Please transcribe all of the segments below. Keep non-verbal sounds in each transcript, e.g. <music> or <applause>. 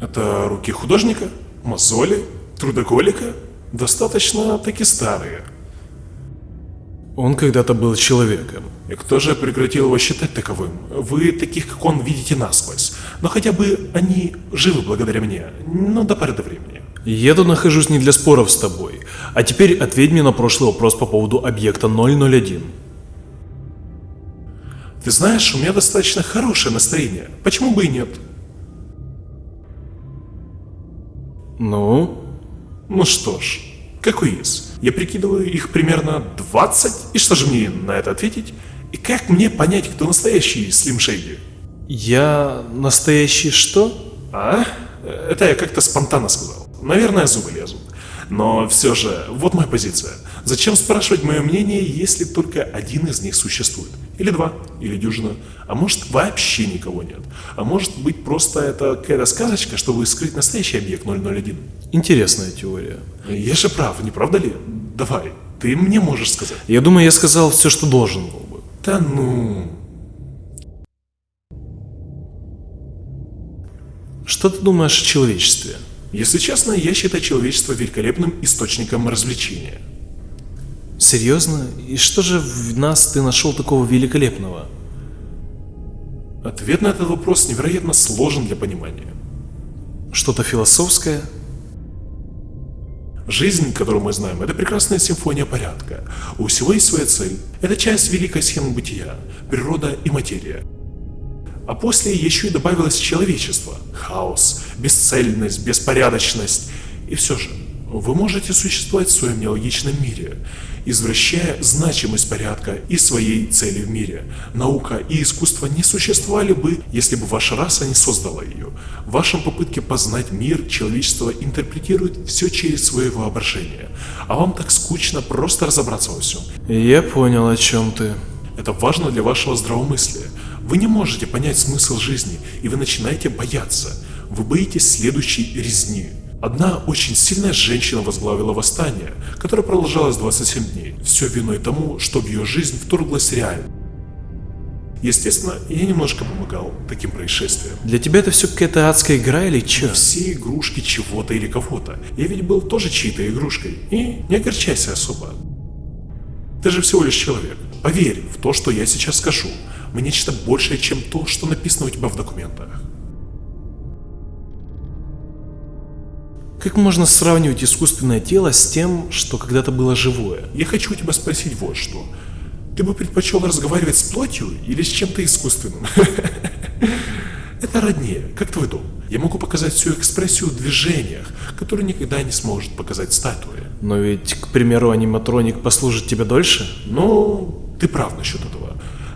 Это руки художника, мозоли, трудоголика, достаточно таки старые. Он когда-то был человеком. И кто же прекратил его считать таковым? Вы таких, как он, видите насквозь. Но хотя бы они живы благодаря мне, но до поры до времени. Я тут нахожусь не для споров с тобой. А теперь ответь мне на прошлый вопрос по поводу объекта 001. Ты знаешь, у меня достаточно хорошее настроение. Почему бы и нет? Ну? Ну что ж, какой из? Я прикидываю их примерно 20, и что же мне на это ответить? И как мне понять, кто настоящий Слим Шейди? Я настоящий что? А? Это я как-то спонтанно сказал. Наверное, зубы лезут. Но все же, вот моя позиция. Зачем спрашивать мое мнение, если только один из них существует? Или два, или дюжина. А может вообще никого нет. А может быть просто это какая-то сказочка, чтобы скрыть настоящий объект 001. Интересная теория. Я же прав, не правда ли? Давай, ты мне можешь сказать. Я думаю, я сказал все, что должен был бы. Да ну... Что ты думаешь о человечестве? Если честно, я считаю человечество великолепным источником развлечения. Серьезно? И что же в нас ты нашел такого великолепного? Ответ на этот вопрос невероятно сложен для понимания. Что-то философское? Жизнь, которую мы знаем, это прекрасная симфония порядка. У всего есть своя цель. Это часть великой схемы бытия, природа и материя. А после еще и добавилось человечество, хаос, бесцельность, беспорядочность. И все же, вы можете существовать в своем нелогичном мире, извращая значимость порядка и своей цели в мире. Наука и искусство не существовали бы, если бы ваша раса не создала ее. В вашем попытке познать мир человечество интерпретирует все через свое воображение. А вам так скучно просто разобраться во всем. Я понял, о чем ты. Это важно для вашего здравомыслия. Вы не можете понять смысл жизни, и вы начинаете бояться. Вы боитесь следующей резни. Одна очень сильная женщина возглавила восстание, которое продолжалось 27 дней. Все виной тому, что в ее жизнь вторглась реальность. Естественно, я немножко помогал таким происшествиям. Для тебя это все какая-то адская игра или че? Все игрушки чего-то или кого-то. Я ведь был тоже чьей-то игрушкой. И не огорчайся особо. Ты же всего лишь человек. Поверь в то, что я сейчас скажу. Мы нечто большее, чем то, что написано у тебя в документах. Как можно сравнивать искусственное тело с тем, что когда-то было живое? Я хочу у тебя спросить вот что. Ты бы предпочел разговаривать с плотью или с чем-то искусственным? <laughs> Это роднее, как твой дом. Я могу показать всю экспрессию в движениях, которую никогда не сможет показать статуя. Но ведь, к примеру, аниматроник послужит тебе дольше? Ну, ты прав насчет этого.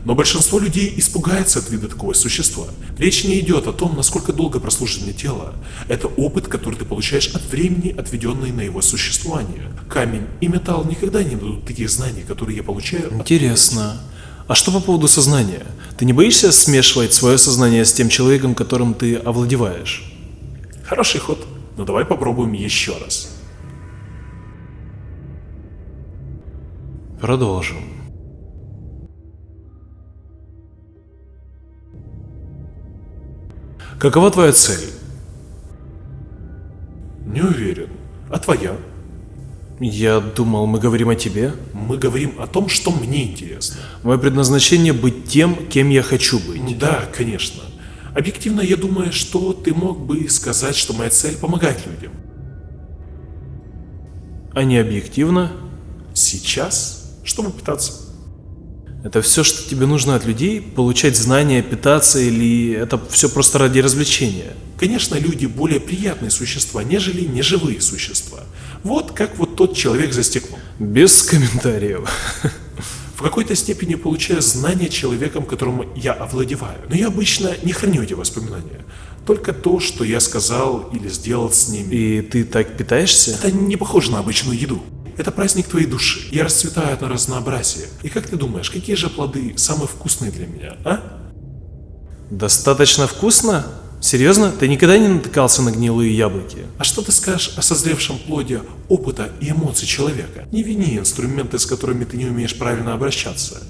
Но большинство людей испугается от вида такого существа. Речь не идет о том, насколько долго прослужит мне тело. Это опыт, который ты получаешь от времени, отведенной на его существование. Камень и металл никогда не дадут таких знаний, которые я получаю. Интересно. А что по поводу сознания? Ты не боишься смешивать свое сознание с тем человеком, которым ты овладеваешь? Хороший ход. Но давай попробуем еще раз. Продолжим. Какова твоя цель? Не уверен. А твоя? Я думал, мы говорим о тебе. Мы говорим о том, что мне интересно. Мое предназначение быть тем, кем я хочу быть. Да, конечно. Объективно, я думаю, что ты мог бы сказать, что моя цель помогать людям. А не объективно? Сейчас? Чтобы пытаться. Это все, что тебе нужно от людей? Получать знания, питаться или это все просто ради развлечения? Конечно, люди более приятные существа, нежели неживые существа. Вот как вот тот человек за стеклом. Без комментариев. В какой-то степени получаю знания человеком, которому я овладеваю. Но я обычно не храню эти воспоминания. Только то, что я сказал или сделал с ними. И ты так питаешься? Это не похоже на обычную еду. Это праздник твоей души. Я расцветаю на разнообразие. И как ты думаешь, какие же плоды самые вкусные для меня, а? Достаточно вкусно? Серьезно? Ты никогда не натыкался на гнилые яблоки? А что ты скажешь о созревшем плоде опыта и эмоций человека? Не вини инструменты, с которыми ты не умеешь правильно обращаться.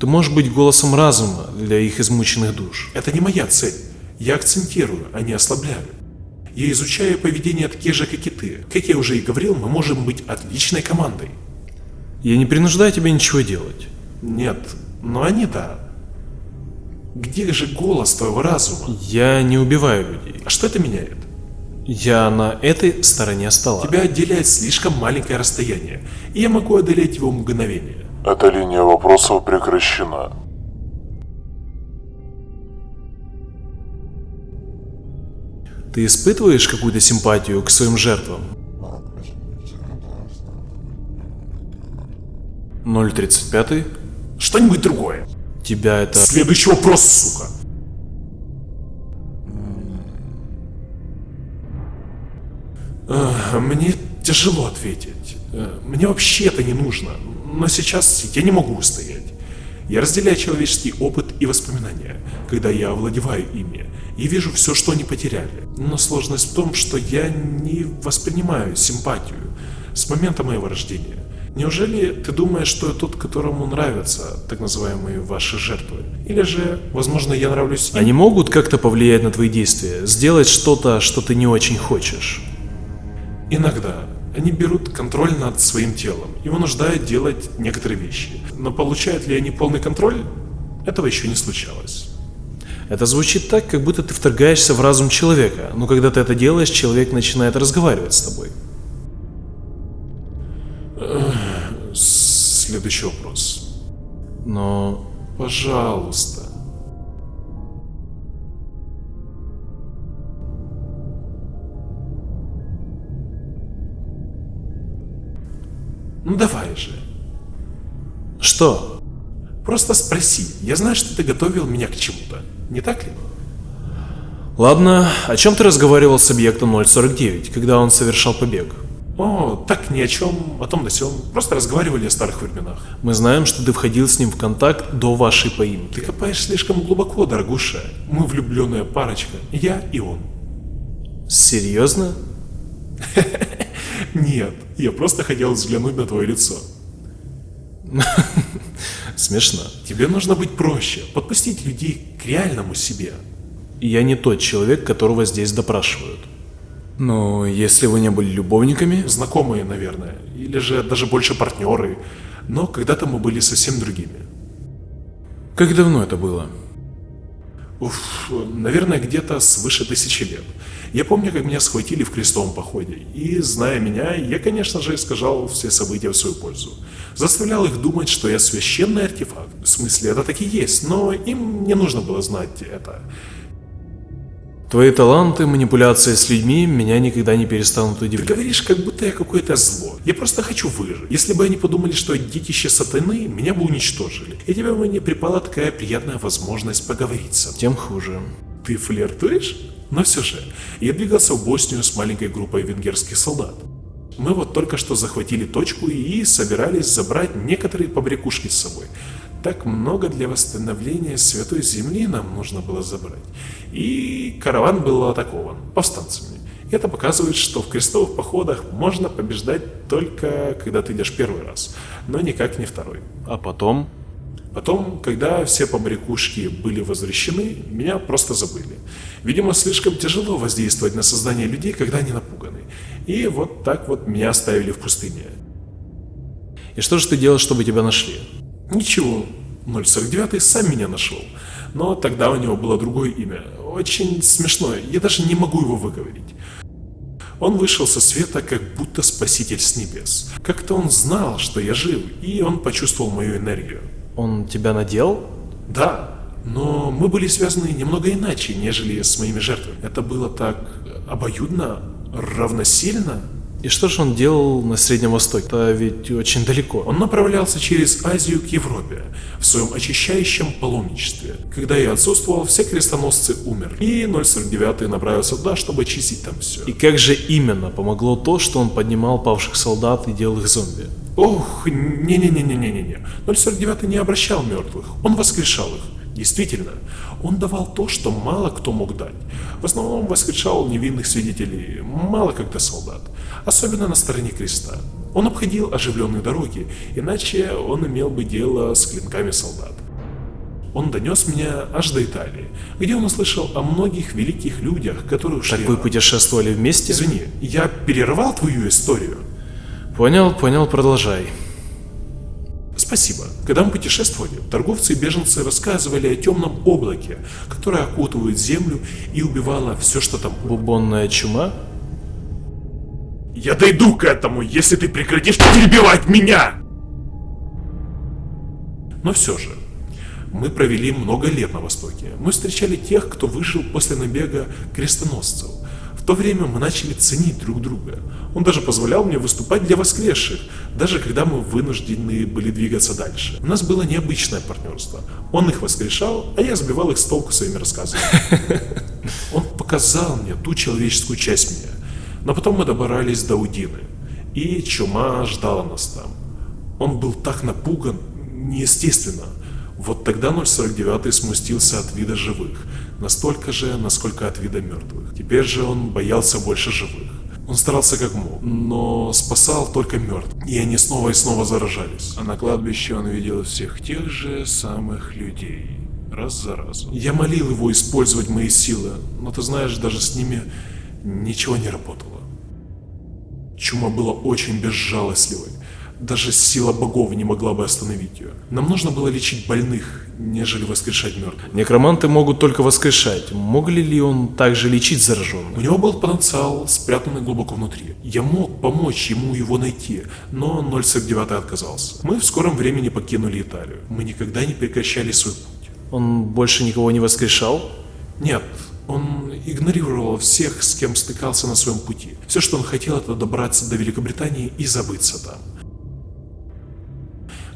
Ты можешь быть голосом разума для их измученных душ. Это не моя цель. Я акцентирую, а не ослабляю. Я изучаю поведение таких же, как и ты. Как я уже и говорил, мы можем быть отличной командой. Я не принуждаю тебя ничего делать. Нет, но они да. Где же голос твоего разума? Я не убиваю людей. А что это меняет? Я на этой стороне стола. Тебя отделяет слишком маленькое расстояние, и я могу одолеть его мгновение. Эта линия вопросов прекращена. Ты испытываешь какую-то симпатию к своим жертвам? 035. Что-нибудь другое. Тебя это... Следующий вопрос, сука. Эх, Мне тяжело ответить. Э, Мне вообще это не нужно. Но сейчас я не могу устоять. Я разделяю человеческий опыт и воспоминания, когда я овладеваю ими, и вижу все, что они потеряли. Но сложность в том, что я не воспринимаю симпатию с момента моего рождения. Неужели ты думаешь, что я тот, которому нравятся так называемые ваши жертвы? Или же, возможно, я нравлюсь им? Они могут как-то повлиять на твои действия, сделать что-то, что ты не очень хочешь. Иногда они берут контроль над своим телом и вынуждают делать некоторые вещи. Но получают ли они полный контроль? Этого еще не случалось. Это звучит так, как будто ты вторгаешься в разум человека, но когда ты это делаешь, человек начинает разговаривать с тобой. Следующий вопрос. Но Пожалуйста. Ну давай же. что? Просто спроси. Я знаю, что ты готовил меня к чему-то. Не так ли? Ладно, о чем ты разговаривал с объектом 049, когда он совершал побег? О, так ни о чем, о том да сём. Просто разговаривали о старых временах. Мы знаем, что ты входил с ним в контакт до вашей поимки. Ты копаешь слишком глубоко, дорогуша. Мы влюбленная парочка. Я и он. Серьезно? <laughs> Нет, я просто хотел взглянуть на твое лицо. <laughs> Смешно. Тебе нужно быть проще, подпустить людей к реальному себе. Я не тот человек, которого здесь допрашивают. Но если вы не были любовниками, Знакомые, наверное, или же даже больше партнеры. Но когда-то мы были совсем другими. как давно это было? Уф, наверное, где-то свыше тысячи лет. Я помню, как меня схватили в крестовом походе, и, зная меня, я, конечно же, искажал все события в свою пользу. Заставлял их думать, что я священный артефакт. В смысле, это так и есть, но им не нужно было знать это. Твои таланты, манипуляция с людьми меня никогда не перестанут Ты удивлять. говоришь, как будто я какое-то зло. Я просто хочу выжить. Если бы они подумали, что я детище сатаны, меня бы уничтожили. И тебе бы не припала такая приятная возможность поговорить со мной. Тем хуже. Ты флиртуешь? Но все же, я двигался в Боснию с маленькой группой венгерских солдат. Мы вот только что захватили точку и собирались забрать некоторые побрякушки с собой. Так много для восстановления Святой Земли нам нужно было забрать. И караван был атакован повстанцами. И это показывает, что в крестовых походах можно побеждать только когда ты идешь первый раз, но никак не второй. А потом? Потом, когда все побрякушки были возвращены, меня просто забыли. Видимо, слишком тяжело воздействовать на сознание людей, когда они напуганы. И вот так вот меня оставили в пустыне. И что же ты делал, чтобы тебя нашли? Ничего, 049 сам меня нашел. Но тогда у него было другое имя. Очень смешное, я даже не могу его выговорить. Он вышел со света, как будто спаситель с небес. Как-то он знал, что я жив, и он почувствовал мою энергию. Он тебя надел? Да, но мы были связаны немного иначе, нежели с моими жертвами. Это было так обоюдно, равносильно. И что же он делал на Среднем Востоке? Это ведь очень далеко. Он направлялся через Азию к Европе в своем очищающем паломничестве. Когда я отсутствовал, все крестоносцы умерли. И 049 направился туда, чтобы очистить там все. И как же именно помогло то, что он поднимал павших солдат и делал их зомби? Ох, не-не-не-не-не-не. 049 не обращал мертвых, он воскрешал их. Действительно, он давал то, что мало кто мог дать. В основном воскрешал невинных свидетелей, мало когда солдат, особенно на стороне креста. Он обходил оживленные дороги, иначе он имел бы дело с клинками солдат. Он донес меня аж до Италии, где он услышал о многих великих людях, которые ушли. Так вы путешествовали вместе? Извини, я перерывал твою историю. Понял, понял, продолжай. Спасибо. Когда мы путешествовали, торговцы и беженцы рассказывали о темном облаке, которое окутывает землю и убивало все, что там. Бубонная чума? Я дойду к этому, если ты прекратишь перебивать меня! Но все же, мы провели много лет на Востоке. Мы встречали тех, кто выжил после набега крестоносцев. В то время мы начали ценить друг друга. Он даже позволял мне выступать для воскресших, даже когда мы вынуждены были двигаться дальше. У нас было необычное партнерство. Он их воскрешал, а я сбивал их с толку своими рассказами. <laughs> Он показал мне ту человеческую часть меня. Но потом мы добрались до Удины, и чума ждала нас там. Он был так напуган, неестественно. Вот тогда 049 смустился от вида живых, настолько же, насколько от вида мертвых. Теперь же он боялся больше живых. Он старался как мог, но спасал только мертвых, и они снова и снова заражались. А на кладбище он видел всех тех же самых людей, раз за разом. Я молил его использовать мои силы, но ты знаешь, даже с ними ничего не работало. Чума была очень безжалостливой. Даже сила богов не могла бы остановить ее. Нам нужно было лечить больных, нежели воскрешать мертвых. Некроманты могут только воскрешать. Мог ли он также лечить зараженных? У него был потенциал, спрятанный глубоко внутри. Я мог помочь ему его найти, но 049 отказался. Мы в скором времени покинули Италию. Мы никогда не прекращали свой путь. Он больше никого не воскрешал? Нет, он игнорировал всех, с кем стыкался на своем пути. Все, что он хотел, это добраться до Великобритании и забыться там.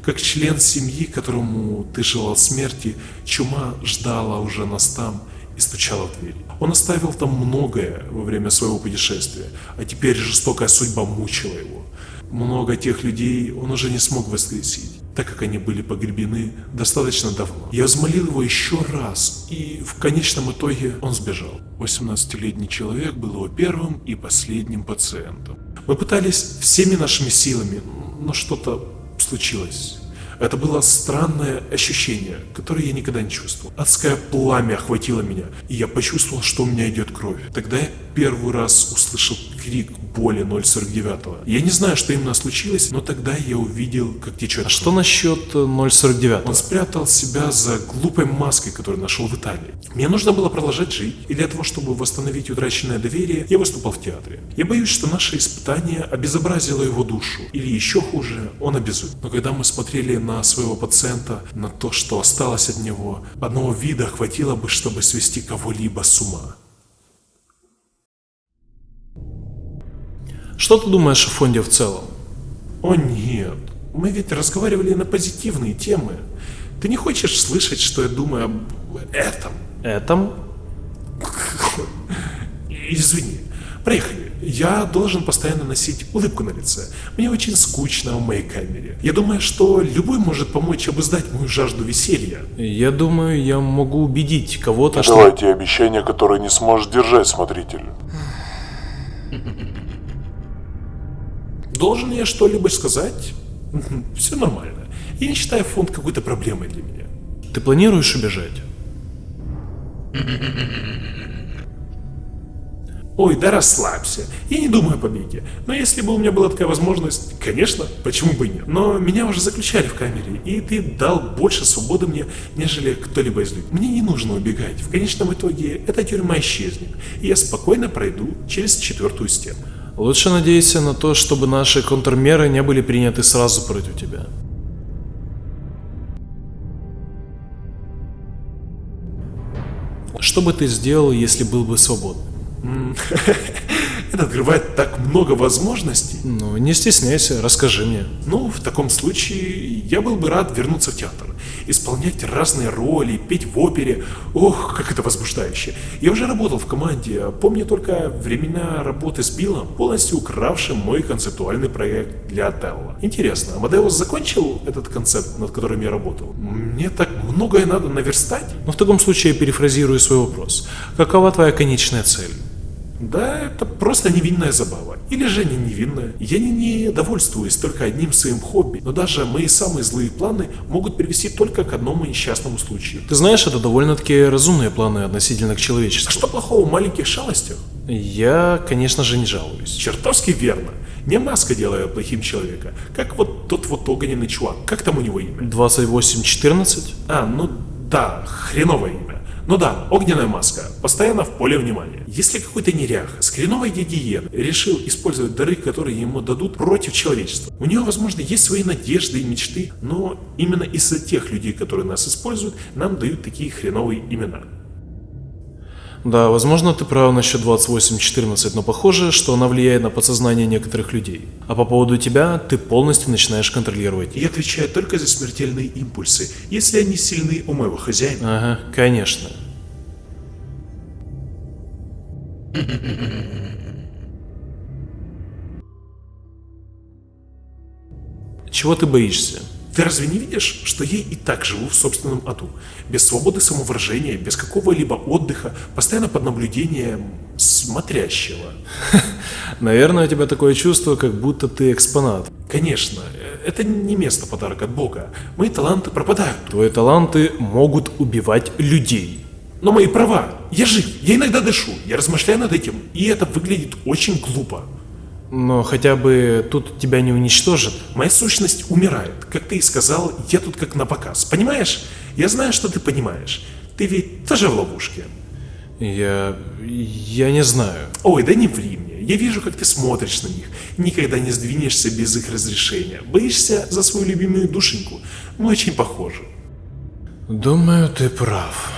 Как член семьи, которому ты желал смерти, чума ждала уже нас там и стучала в дверь. Он оставил там многое во время своего путешествия, а теперь жестокая судьба мучила его. Много тех людей он уже не смог воскресить, так как они были погребены достаточно давно. Я взмолил его еще раз, и в конечном итоге он сбежал. 18-летний человек был его первым и последним пациентом. Мы пытались всеми нашими силами, но что-то случилось. Это было странное ощущение, которое я никогда не чувствовал. Адское пламя охватило меня, и я почувствовал, что у меня идет кровь. Тогда я первый раз услышал крик боли 049. Я не знаю, что именно случилось, но тогда я увидел, как течет. А что насчет 049? Он спрятал себя за глупой маской, которую нашел в Италии. Мне нужно было продолжать жить, и для того, чтобы восстановить утраченное доверие, я выступал в театре. Я боюсь, что наше испытание обезобразило его душу, или еще хуже, он обезумел. Но когда мы смотрели на своего пациента, на то, что осталось от него, одного вида хватило бы, чтобы свести кого-либо с ума. Что ты думаешь о фонде в целом? О нет, мы ведь разговаривали на позитивные темы. Ты не хочешь слышать, что я думаю об этом? Этом? Извини, проехали. Я должен постоянно носить улыбку на лице. Мне очень скучно в моей камере. Я думаю, что любой может помочь обуздать мою жажду веселья. Я думаю, я могу убедить кого-то, что... давайте обещания, которые не сможет держать смотритель. <laughs> Должен я что-либо сказать? Все нормально. Я не считаю фонд какой-то проблемой для меня. Ты планируешь убежать? Ой, да расслабься. Я не думаю о побеге. Но если бы у меня была такая возможность, конечно, почему бы и нет. Но меня уже заключали в камере, и ты дал больше свободы мне, нежели кто-либо из людей. Мне не нужно убегать. В конечном итоге эта тюрьма исчезнет, и я спокойно пройду через четвертую стену. Лучше надейся на то, чтобы наши контрмеры не были приняты сразу против тебя. Что бы ты сделал, если был бы свободным? <laughs> Это открывает так много возможностей. Ну, не стесняйся, расскажи мне. Ну, в таком случае я был бы рад вернуться в театр, исполнять разные роли, петь в опере. Ох, как это возбуждающе. Я уже работал в команде, помню только времена работы с Биллом, полностью укравшим мой концептуальный проект для Отелло. Интересно, Амадеус закончил этот концепт, над которым я работал? Мне так многое надо наверстать. Но в таком случае я перефразирую свой вопрос. Какова твоя конечная цель? Да, это просто невинная забава. Или же не невинная. Я не, не довольствуюсь только одним своим хобби, но даже мои самые злые планы могут привести только к одному несчастному случаю. Ты знаешь, это довольно-таки разумные планы относительно к А человечеству. что плохого в маленьких шалостях? Я, конечно же, не жалуюсь. Чертовски верно. Не маска делает плохим человека, как вот тот вот огненный чувак. Как там у него имя? 28-14? А, ну да, хреновое имя. Ну да, огненная маска, постоянно в поле внимания. Если какой-то неряха с хреновой гигиены решил использовать дары, которые ему дадут против человечества, у него, возможно, есть свои надежды и мечты, но именно из-за тех людей, которые нас используют, нам дают такие хреновые имена. Да, возможно, ты прав насчет 28-14, но похоже, что она влияет на подсознание некоторых людей. А по поводу тебя, ты полностью начинаешь контролировать. И отвечаю только за смертельные импульсы, если они сильны у моего хозяина. Ага, конечно. Чего ты боишься? Ты разве не видишь, что я и так живу в собственном аду? Без свободы самовыражения, без какого-либо отдыха, постоянно под наблюдением смотрящего. <laughs> Наверное, у тебя такое чувство, как будто ты экспонат. Конечно, это не место подарок от Бога. Мои таланты пропадают. Твои таланты могут убивать людей. Но мои права. Я жив, я иногда дышу, я размышляю над этим, и это выглядит очень глупо. Но хотя бы тут тебя не уничтожат. Моя сущность умирает. Как ты и сказал, я тут как на показ. Понимаешь? Я знаю, что ты понимаешь. Ты ведь тоже в ловушке. Я... я не знаю. Ой, да не ври мне. Я вижу, как ты смотришь на них. Никогда не сдвинешься без их разрешения. Боишься за свою любимую душеньку. Мы очень похожи. Думаю, ты прав.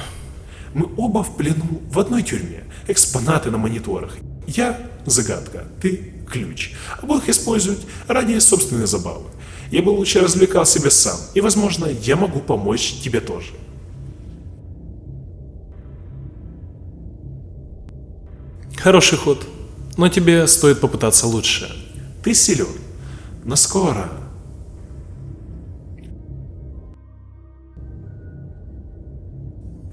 Мы оба в плену в одной тюрьме. Экспонаты на мониторах. Я – загадка, ты – ключ. Обоих используют ради собственной забавы. Я бы лучше развлекал себя сам, и, возможно, я могу помочь тебе тоже. Хороший ход. Но тебе стоит попытаться лучше. Ты силен, но скоро.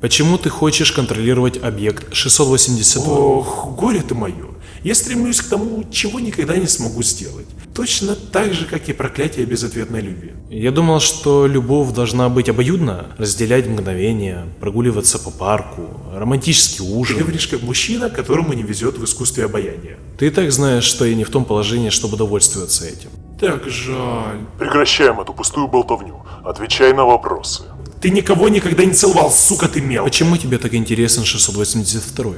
Почему ты хочешь контролировать объект 682? Ох, горе ты мое. Я стремлюсь к тому, чего никогда не смогу сделать. Точно так же, как и проклятие безответной любви. Я думал, что любовь должна быть обоюдна, разделять мгновения, прогуливаться по парку, романтический Ты ужин. говоришь как мужчина, которому не везет в искусстве обаяния. Ты и так знаешь, что я не в том положении, чтобы довольствоваться этим. Так жаль. Прекращаем эту пустую болтовню. Отвечай на вопросы. Ты никого никогда не целовал, сука ты мелкая. Почему тебе так интересен 682?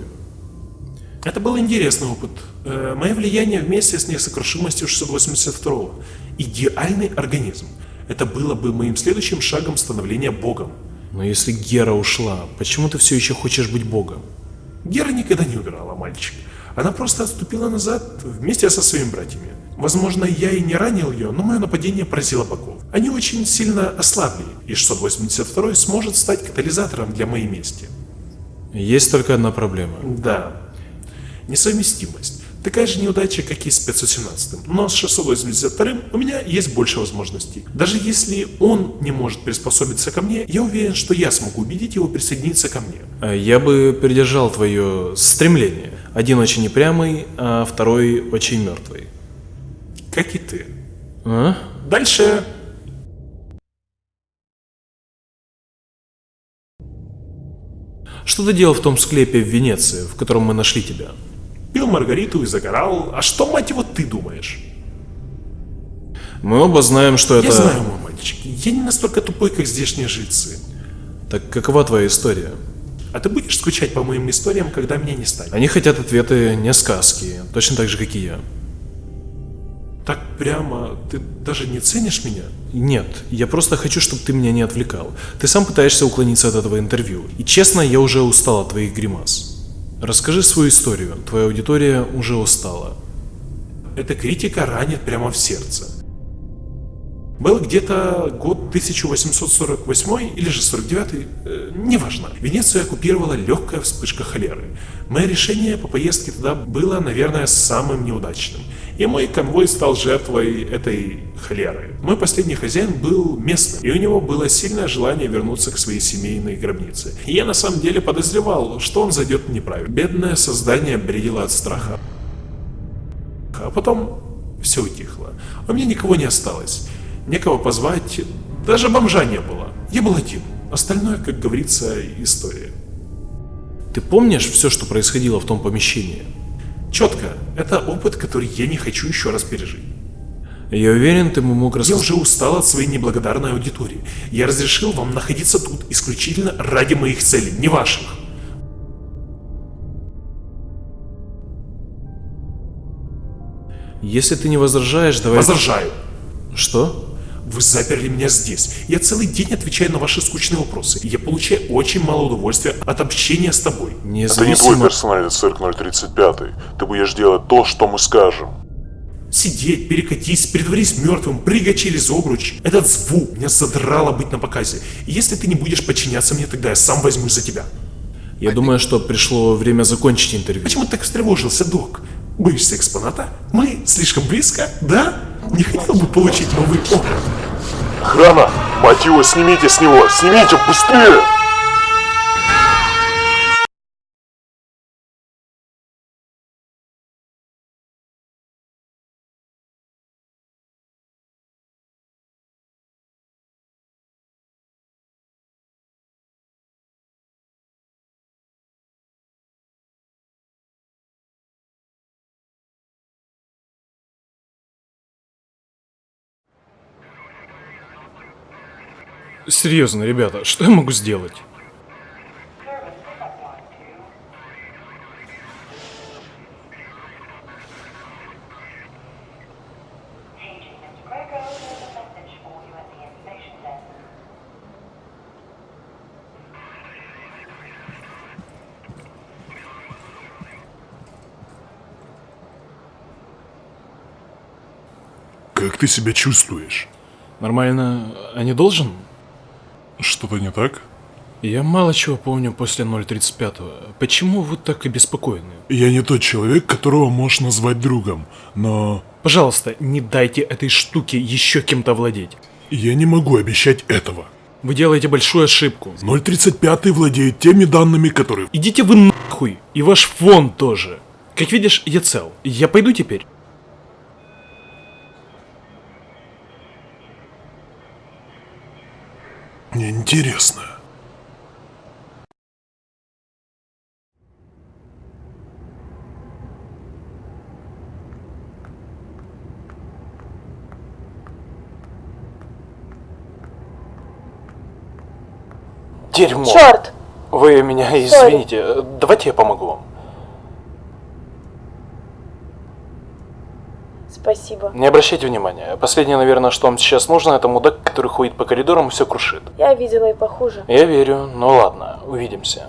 Это был интересный опыт. Э, мое влияние вместе с несокрушимостью 682 Идеальный организм. Это было бы моим следующим шагом становления богом. Но если Гера ушла, почему ты все еще хочешь быть богом? Гера никогда не умирала, мальчик. Она просто отступила назад вместе со своими братьями. Возможно, я и не ранил ее, но мое нападение поразило богов. Они очень сильно ослабли, и 682 сможет стать катализатором для моей мести. Есть только одна проблема. Да, несовместимость. Такая же неудача, как и с 517. Но с 682 у меня есть больше возможностей. Даже если он не может приспособиться ко мне, я уверен, что я смогу убедить его присоединиться ко мне. А Я бы придержал твое стремление. Один очень непрямый, а второй очень мертвый. Как и ты. А? Дальше. Что ты делал в том склепе в Венеции, в котором мы нашли тебя? Пил Маргариту и загорал. А что, мать его, ты думаешь? Мы оба знаем, что это... Я знаю, мой мальчик. Я не настолько тупой, как здешние жильцы. Так какова твоя история? А ты будешь скучать по моим историям, когда меня не станет? Они хотят ответы, не сказки, точно так же, как и я. Так прямо ты даже не ценишь меня? Нет, я просто хочу, чтобы ты меня не отвлекал. Ты сам пытаешься уклониться от этого интервью. И честно, я уже устал от твоих гримас. Расскажи свою историю, твоя аудитория уже устала. Эта критика ранит прямо в сердце. Был где-то год 1848 или же 49, э, неважно. Венецию оккупировала легкая вспышка холеры. Мое решение по поездке туда было, наверное, самым неудачным. и мой конвой стал жертвой этой холеры. Мой последний хозяин был местным, и у него было сильное желание вернуться к своей семейной гробнице. И я на самом деле подозревал, что он зайдет неправильно. Бедное создание бредило от страха. А потом все утихло. У меня никого не осталось. Некого позвать, даже бомжа не было. Я был один. Остальное, как говорится, история. Ты помнишь все, что происходило в том помещении? Четко. Это опыт, который я не хочу еще раз пережить. Я уверен, ты мог Я рассказать... уже устал от своей неблагодарной аудитории. Я разрешил вам находиться тут исключительно ради моих целей, не ваших. Если ты не возражаешь, давай... Возражаю. Что? Вы заперли меня здесь. Я целый день отвечаю на ваши скучные вопросы. Я получаю очень мало удовольствия от общения с тобой. Это не твой Независимо... персональный цирк 035. Ты будешь делать то, что мы скажем. Сидеть, перекатись, притворись мертвым, прыгай через обруч. Этот звук меня задрало быть на показе. И если ты не будешь подчиняться мне, тогда я сам возьмусь за тебя. Я думаю, что пришло время закончить интервью. Почему ты так встревожился, док? Боишься экспоната? Мы слишком близко, да? Не хотел бы получить новый опыт. Охрана! Мать снимите с него! Снимите быстрее! Серьезно, ребята, что я могу сделать? Как ты себя чувствуешь? Нормально, а не должен? Что-то не так? Я мало чего помню после 035-го. Почему вы так обеспокоены? Я не тот человек, которого можешь назвать другом, но Пожалуйста, не дайте этой штуке еще кем-то владеть. я не могу обещать этого. Вы делаете большую ошибку. 035 владеет теми данными, которые... Идите вы нахуй, и ваш фон тоже. Как видишь, я цел. Я пойду теперь. Интересно. Дерьмо. Черт! Вы меня извините. Давайте я помогу вам. Спасибо. Не обращайте внимания. Последнее, наверное, что вам сейчас нужно, это мудак, который ходит по коридорам и все крушит. Я видела и похуже. Я верю. Ну ладно, увидимся.